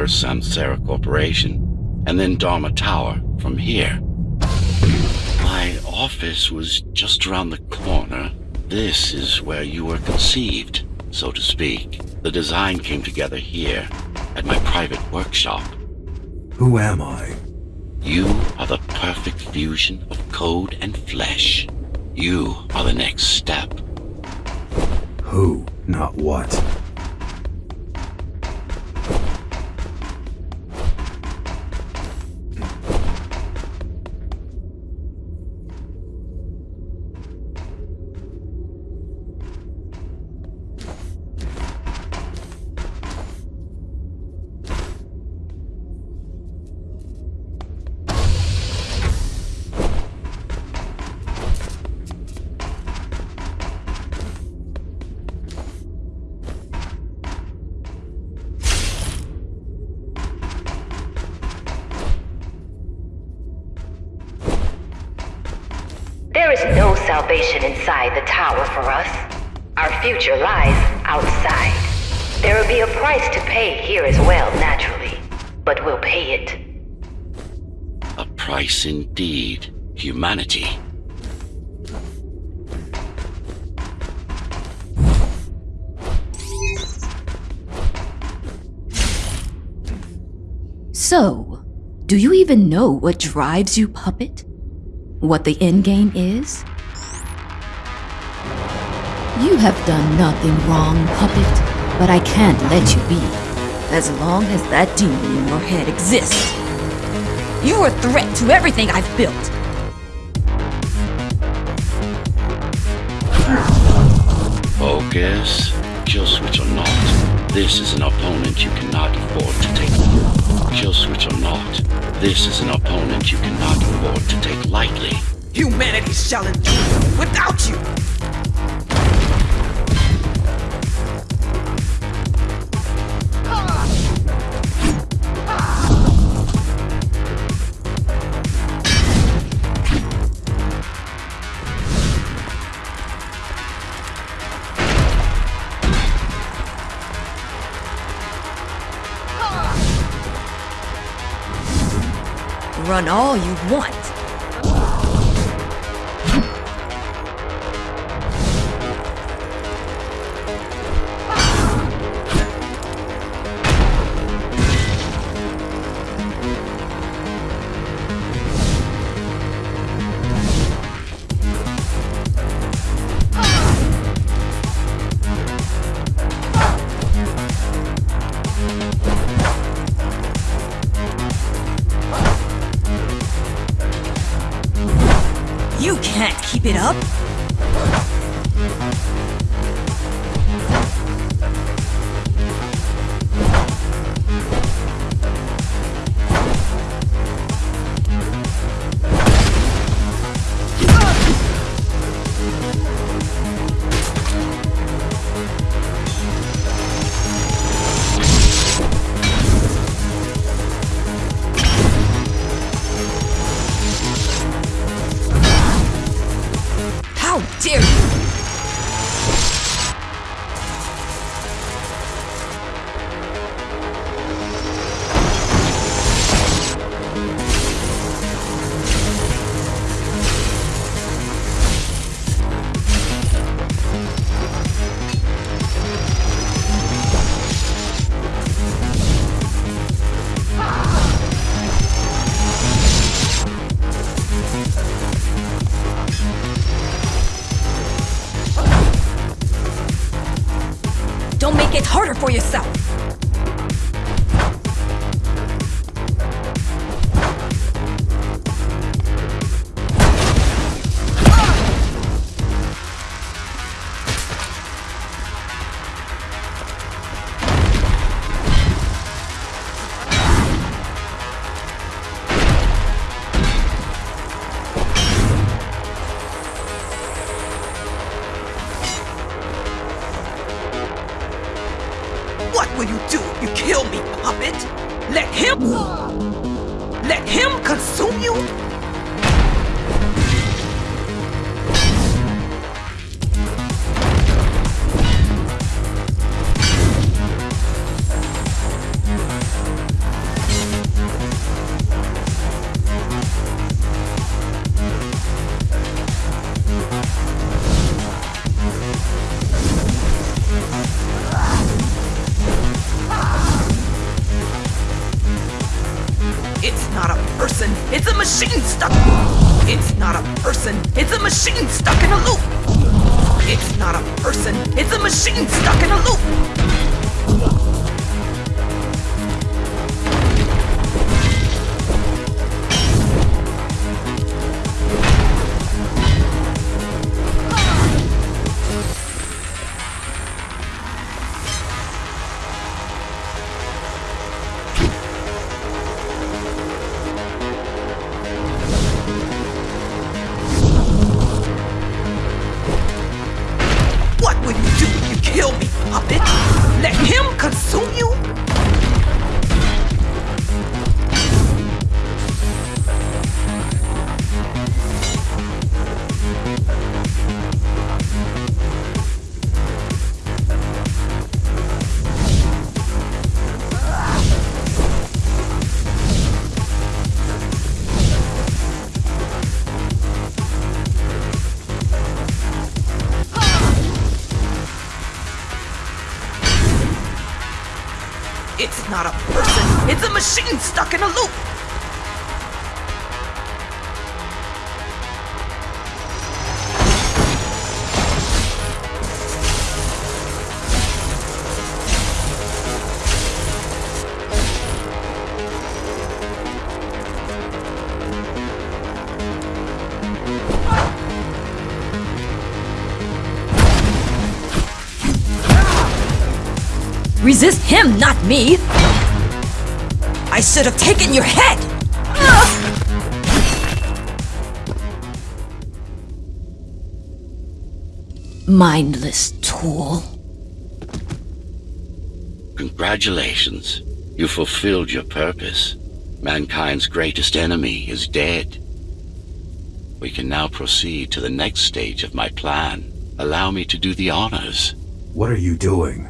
first Samsara Corporation, and then Dharma Tower from here. My office was just around the corner. This is where you were conceived, so to speak. The design came together here, at my private workshop. Who am I? You are the perfect fusion of code and flesh. You are the next step. Who, not what. Salvation inside the tower for us. Our future lies outside. There will be a price to pay here as well, naturally. But we'll pay it. A price indeed. Humanity. So, do you even know what drives you, puppet? What the endgame is? You have done nothing wrong, puppet, but I can't let you be. As long as that demon in your head exists. You are a threat to everything I've built. Focus. Kill switch or not. This is an opponent you cannot afford to take. Kill switch or not. This is an opponent you cannot afford to take lightly. Humanity shall endure without you! Run all you want. You can't keep it up. Yourself! Will you do if you kill me, puppet? Let him... Let him consume you? It's not a person, it's a machine stuck in a loop. Resist him, not me! I should have taken your head! Mindless tool. Congratulations. You fulfilled your purpose. Mankind's greatest enemy is dead. We can now proceed to the next stage of my plan. Allow me to do the honors. What are you doing?